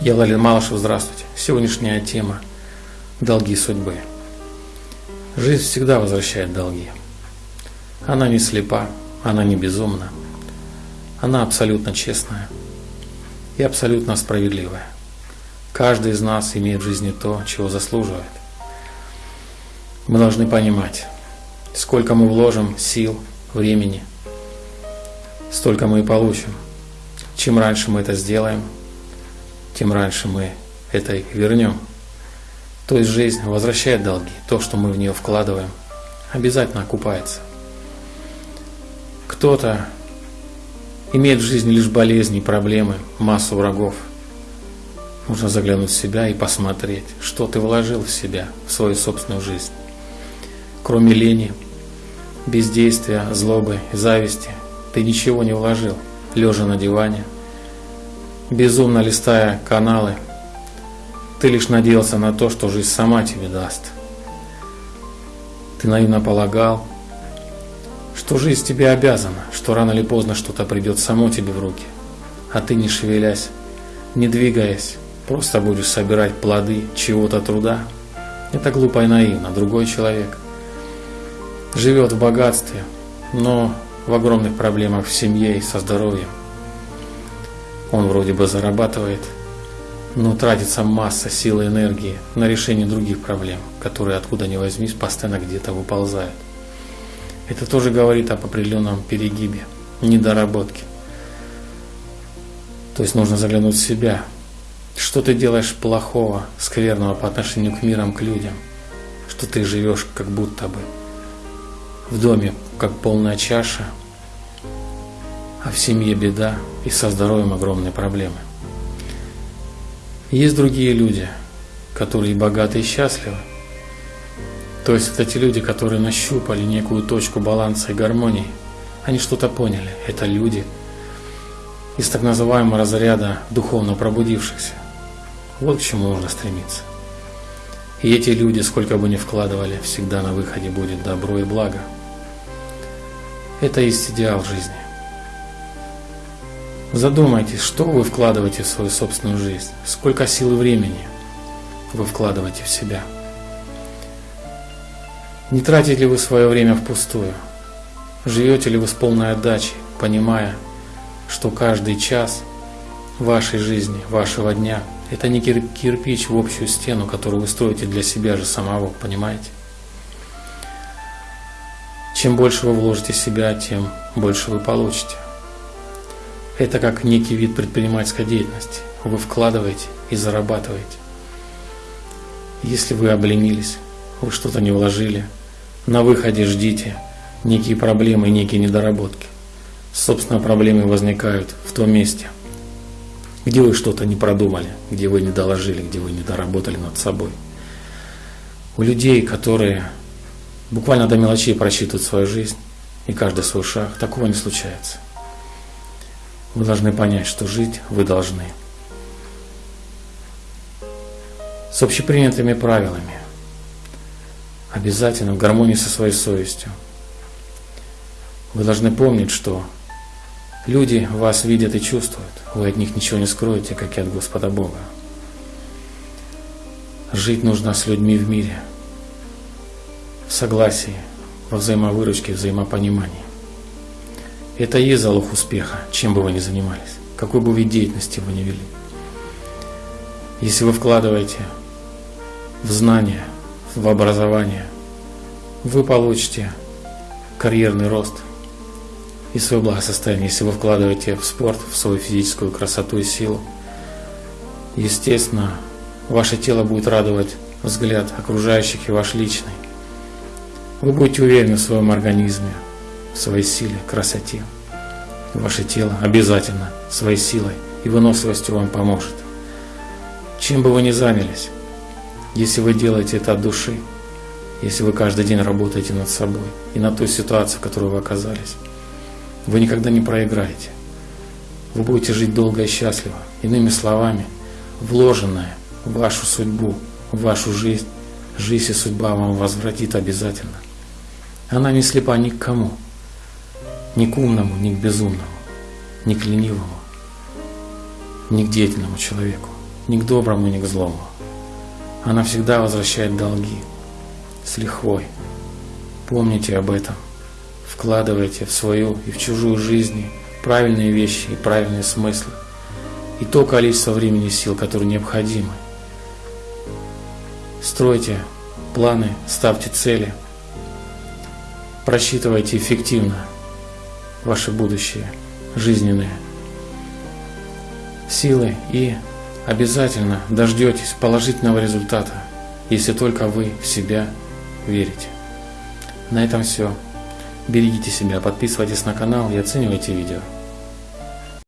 Я Лалин Малышев, здравствуйте. Сегодняшняя тема – долги судьбы. Жизнь всегда возвращает долги. Она не слепа, она не безумна. Она абсолютно честная и абсолютно справедливая. Каждый из нас имеет в жизни то, чего заслуживает. Мы должны понимать, сколько мы вложим сил, времени, столько мы и получим. Чем раньше мы это сделаем – тем раньше мы это вернем. То есть жизнь возвращает долги. То, что мы в нее вкладываем, обязательно окупается. Кто-то имеет в жизни лишь болезни, проблемы, массу врагов. Нужно заглянуть в себя и посмотреть, что ты вложил в себя, в свою собственную жизнь. Кроме лени, бездействия, злобы, зависти, ты ничего не вложил, лежа на диване – безумно листая каналы, ты лишь надеялся на то, что жизнь сама тебе даст. Ты наивно полагал, что жизнь тебе обязана, что рано или поздно что-то придет само тебе в руки, а ты не шевелясь, не двигаясь, просто будешь собирать плоды чего-то труда. Это глупо и наивно. Другой человек живет в богатстве, но в огромных проблемах в семье и со здоровьем. Он вроде бы зарабатывает, но тратится масса сил и энергии на решение других проблем, которые откуда ни возьмись постоянно где-то выползают. Это тоже говорит об определенном перегибе, недоработке. То есть нужно заглянуть в себя. Что ты делаешь плохого, скверного по отношению к мирам, к людям? Что ты живешь как будто бы в доме, как полная чаша, а в семье беда и со здоровьем огромные проблемы. Есть другие люди, которые богаты и счастливы. То есть это те люди, которые нащупали некую точку баланса и гармонии. Они что-то поняли. Это люди из так называемого разряда духовно пробудившихся. Вот к чему нужно стремиться. И эти люди, сколько бы ни вкладывали, всегда на выходе будет добро и благо. Это есть идеал жизни. Задумайтесь, что вы вкладываете в свою собственную жизнь, сколько сил и времени вы вкладываете в себя. Не тратите ли вы свое время впустую? Живете ли вы с полной отдачей, понимая, что каждый час вашей жизни, вашего дня – это не кирпич в общую стену, которую вы строите для себя же самого, понимаете? Чем больше вы вложите себя, тем больше вы получите. Это как некий вид предпринимательской деятельности. Вы вкладываете и зарабатываете. Если вы обленились, вы что-то не вложили, на выходе ждите некие проблемы и некие недоработки. Собственно, проблемы возникают в том месте, где вы что-то не продумали, где вы не доложили, где вы не доработали над собой. У людей, которые буквально до мелочей просчитывают свою жизнь и каждый свой шаг, такого не случается. Вы должны понять, что жить вы должны. С общепринятыми правилами. Обязательно в гармонии со своей совестью. Вы должны помнить, что люди вас видят и чувствуют. Вы от них ничего не скроете, как и от Господа Бога. Жить нужно с людьми в мире, в согласии, во взаимовыручке, взаимопонимании. Это и есть залог успеха, чем бы вы ни занимались, какой бы вид деятельности вы ни вели. Если вы вкладываете в знания, в образование, вы получите карьерный рост и свое благосостояние. Если вы вкладываете в спорт, в свою физическую красоту и силу, естественно, ваше тело будет радовать взгляд окружающих и ваш личный. Вы будете уверены в своем организме, своей силе, красоте. Ваше тело обязательно своей силой и выносливостью вам поможет. Чем бы вы ни занялись, если вы делаете это от души, если вы каждый день работаете над собой и над той ситуацией, в которой вы оказались, вы никогда не проиграете. Вы будете жить долго и счастливо. Иными словами, вложенное в вашу судьбу, в вашу жизнь, жизнь и судьба вам возвратит обязательно. Она не слепа ни к кому ни к умному, ни к безумному, ни к ленивому, ни к деятельному человеку. ни к доброму, ни к злому. Она всегда возвращает долги с лихвой. Помните об этом. Вкладывайте в свою и в чужую жизнь правильные вещи и правильные смыслы. И то количество времени и сил, которые необходимы. Стройте планы, ставьте цели. Просчитывайте эффективно ваше будущее, жизненное силы и обязательно дождетесь положительного результата, если только вы в себя верите. На этом все. Берегите себя, подписывайтесь на канал и оценивайте видео.